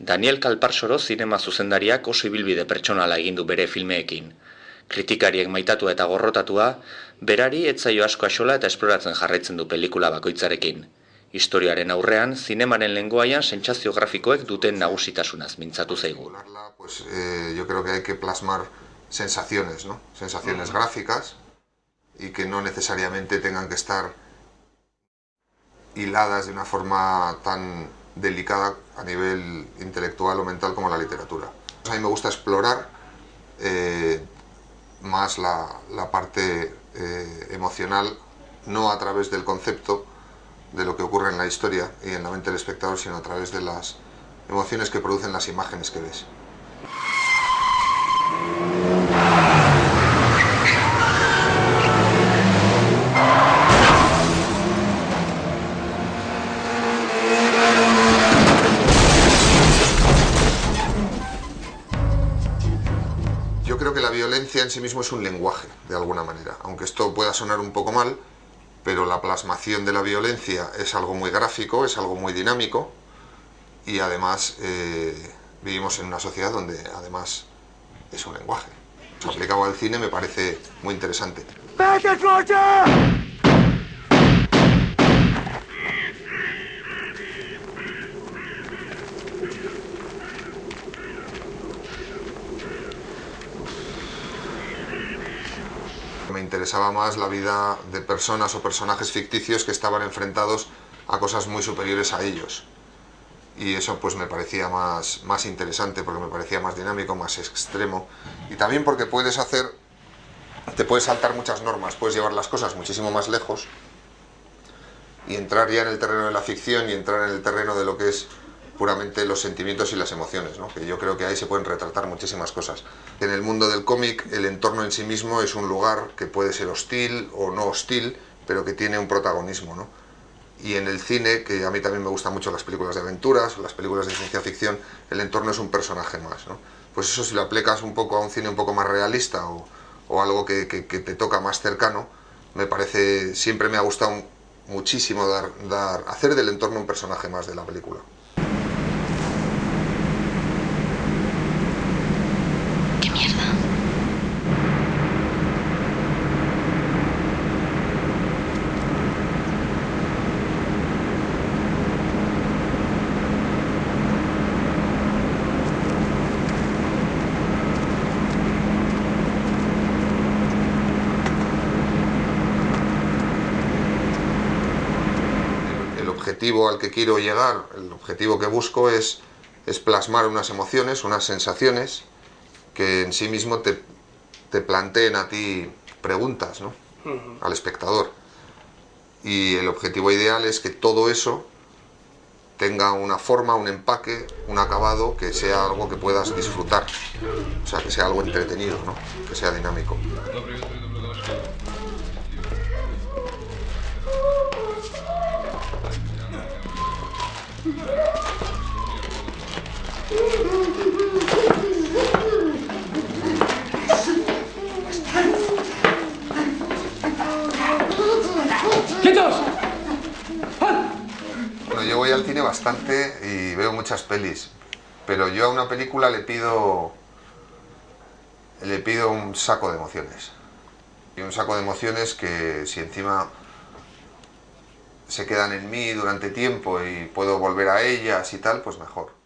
Daniel Kalparsoro zinema zuzendariak oso ibilbide pertsonala egin du bere filmeekin. Kritikariek maitatua eta gorrotatua, berari etzaio asko asola eta esploratzen jarraitzen du pelikula bakoitzarekin. Historiaren aurrean, zinemaren lenguaian sentsazio grafikoek duten nagusitasunaz mintzatu zaigu. Pues, eh, yo creo que hay que plasmar sensaciones, ¿no? Sensaciones gráficas y que no necesariamente tengan que estar hiladas de una forma tan delicada a nivel intelectual o mental como la literatura. A mí me gusta explorar eh, más la, parte eh, emocional, no a través del concepto de lo que ocurre en la historia y en la mente del espectador, sino a través de las emociones que producen las imágenes que ves. Violencia en sí mismo es un lenguaje, de alguna manera. Aunque esto pueda sonar un poco mal, pero la plasmación de la violencia es algo muy gráfico, es algo muy dinámico, y además eh, vivimos en una sociedad donde además es un lenguaje. Aplicado al cine me parece muy interesante. Me interesaba más la vida de personas o personajes ficticios que estaban enfrentados a cosas muy superiores a ellos. Y eso pues me parecía más, más interesante, porque me parecía más dinámico, más extremo. Y también porque puedes hacer, te puedes saltar muchas normas, puedes llevar las cosas muchísimo más lejos y entrar ya en el terreno de la ficción y entrar en el terreno de lo que es puramente los sentimientos y las emociones, que yo creo que ahí se pueden retratar muchísimas cosas. En el mundo del cómic, el entorno en sí mismo es un lugar que puede ser hostil o no hostil, pero que tiene un protagonismo. Y en el cine, que a mí también me gustan mucho las películas de aventuras, las películas de ciencia ficción, el entorno es un personaje más. Pues eso si lo aplicas un poco a un cine un poco más realista o, algo que, te toca más cercano, me parece, siempre me ha gustado muchísimo dar, hacer del entorno un personaje más de la película. Objetivo al que quiero llegar, el objetivo que busco es, es plasmar unas emociones, unas sensaciones que en sí mismo te, te planteen a ti preguntas, ¿no? Al espectador. Y el objetivo ideal es que todo eso tenga una forma, un empaque, un acabado que sea algo que puedas disfrutar. O sea, que sea algo entretenido, ¿no? Que sea dinámico. Bueno, yo voy al cine bastante y veo muchas pelis, pero yo a una película le pido le pido un saco de emociones. Y un saco de emociones que si encima se quedan en mí durante tiempo y puedo volver a ellas y tal, pues mejor.